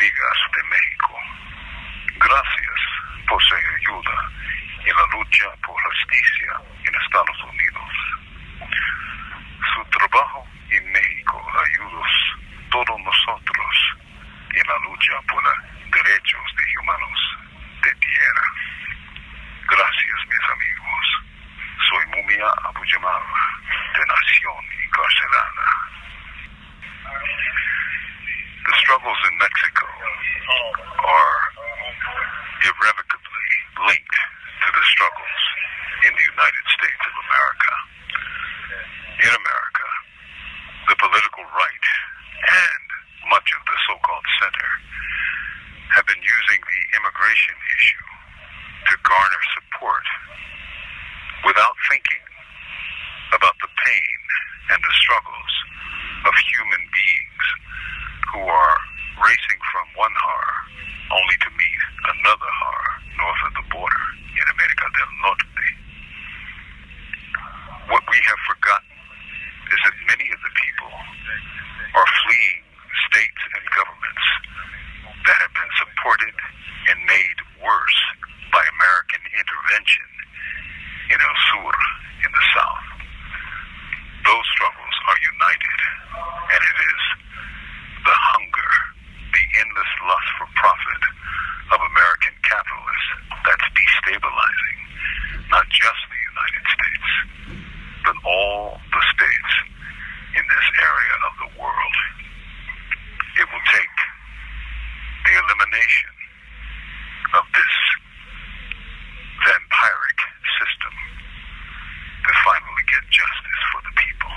amigas de México. Gracias por su ayuda en la lucha por justicia en Estados Unidos. Su trabajo en México ayuda a todos nosotros en la lucha por los derechos de humanos de tierra. Gracias, mis amigos. Soy Mumia Abu Jamal, de Nación Encarcelada. The struggles in Mexico are irrevocably linked to the struggles in the United States of America. In America, the political right and much of the so-called center have been using the immigration issue to garner support without thinking about the pain and the struggles of human beings who are racing from one horror only to meet another horror north of the border in America del Norte. What we have forgotten is that many of the people are fleeing states and governments that have been supported and made worse by American intervention in El Sur in the south. Those struggles are united, and it is the hunger, the endless lust for profit of American capitalists that's destabilizing not just the United States, but all the states in this area of the world. It will take the of this vampiric system to finally get justice for the people.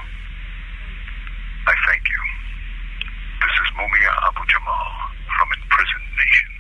I thank you. This is Mumia Abu Jamal from Imprisoned Nation.